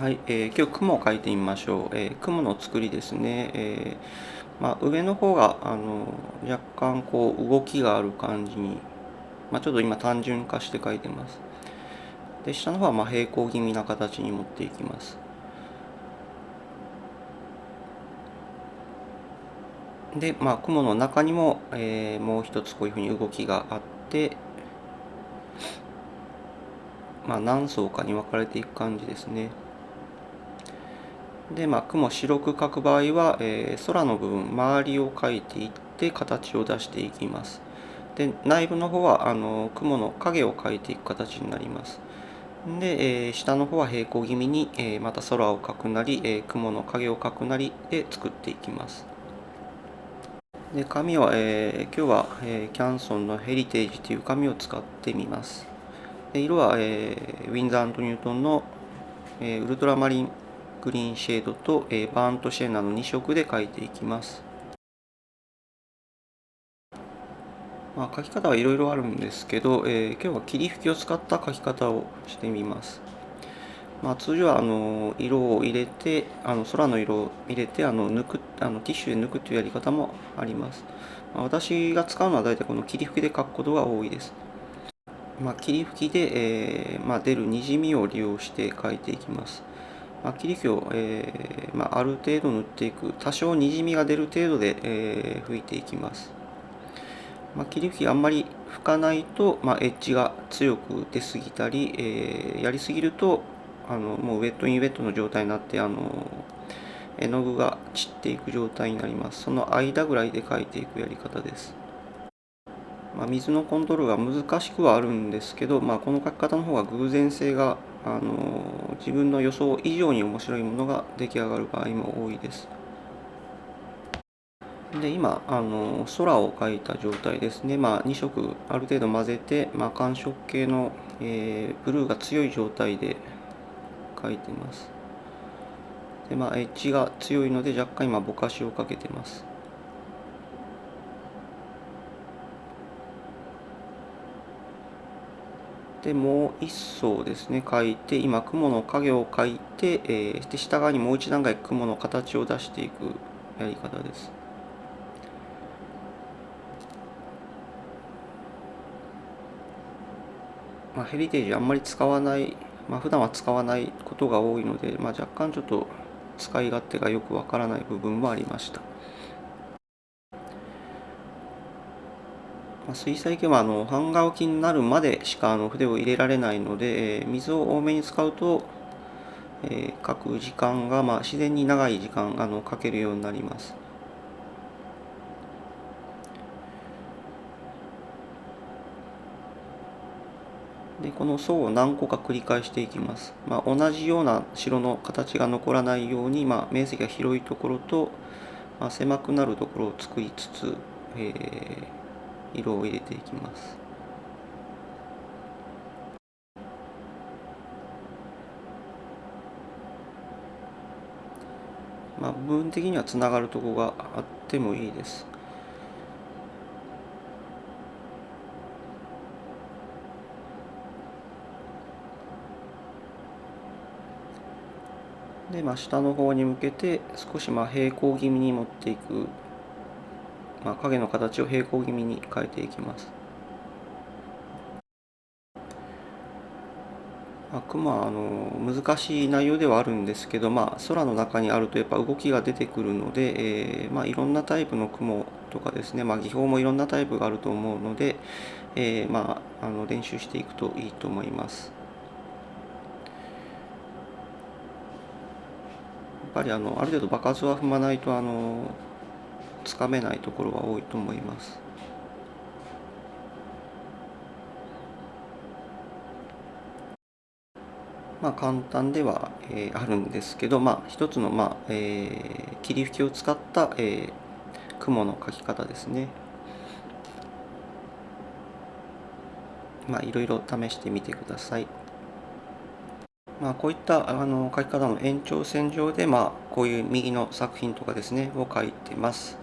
はい、えー、今日雲を描いてみましょう。えー、雲の作りですね。えー、まあ、上の方があの若干こう動きがある感じに、まあ、ちょっと今単純化して描いてます。で下の方はま平行気味な形に持っていきます。で、まあ、雲の中にも、えー、もう一つこういうふうに動きがあって、まあ、何層かに分かれていく感じですね。で、まあ、雲白く描く場合は、えー、空の部分周りを描いていって形を出していきます。で内部の方はあの雲の影を描いていく形になります。で、えー、下の方は平行気味に、えー、また空を描くなり、えー、雲の影を描くなりで作っていきます。で紙は、えー、今日は、えー、キャンソンのヘリテージという紙を使ってみます。で色は、えー、ウィンザーニュートンの、えー、ウルトラマリングリーンシェードと、えー、バーントシェーナの2色で描いていきます。まあ、描き方はいろいろあるんですけど、えー、今日は霧吹きを使った描き方をしてみます。まあ、通常はあの色を入れてあの空の色を入れてあの抜くあのティッシュで抜くというやり方もあります。まあ、私が使うのは大体この霧吹きで描くことが多いです。まあ、霧吹きで、えーまあ、出るにじみを利用して描いていきます。まあ、切り気を、えーまあ、ある程度塗っていく多少にじみが出る程度で、えー、拭いていきます、まあ、切り吹きあんまり拭かないと、まあ、エッジが強く出すぎたり、えー、やりすぎるとあのもうウェットインウェットの状態になってあの絵の具が散っていく状態になります。その間ぐらいで描いていくやり方です。まあ、水のコントロールが難しくはあるんですけど、まあ、この描き方の方が偶然性があの自分の予想以上に面白いものが出来上がる場合も多いです。で今あの空を描いた状態ですね、まあ、2色ある程度混ぜて、まあ、寒色系の、えー、ブルーが強い状態で描いてます。でまあ、エッジが強いので若干今ぼかしをかけてます。でもう一層ですね書いて今雲の影を描いて、えー、で下側にもう一段階雲の形を出していくやり方です。まあ、ヘリテージあんまり使わない、まあ、普段は使わないことが多いので、まあ、若干ちょっと使い勝手がよくわからない部分もありました。まあ、水彩系はあの半乾きになるまでしかあの筆を入れられないので、えー、水を多めに使うと、えー、描く時間が、まあ、自然に長い時間あの描けるようになります。でこの層を何個か繰り返していきます。まあ、同じような白の形が残らないように、まあ、面積が広いところと、まあ、狭くなるところを作りつつ、えー色を入れていきます。まあ部分的にはつながるとこがあってもいいです。で、まあ、下の方に向けて少しまあ平行気味に持っていく。まあ、影の形を平行気味に変えていきます。まあ、雲はあの難しい内容ではあるんですけど、まあ、空の中にあるとやっぱ動きが出てくるので、えーまあ、いろんなタイプの雲とかですね、まあ、技法もいろんなタイプがあると思うので、えーまあ、あの練習していくといいと思います。やっぱりあのある程度場数は踏まないとあのつかめないところは多いと思います。まあ簡単では、えー、あるんですけど、まあ一つの、まあえー、霧吹きを使った、えー、雲の描き方ですね。まあいろいろ試してみてください。まあ、こういったあの書き方の延長線上で、まあ、こういう右の作品とかですねを書いてます。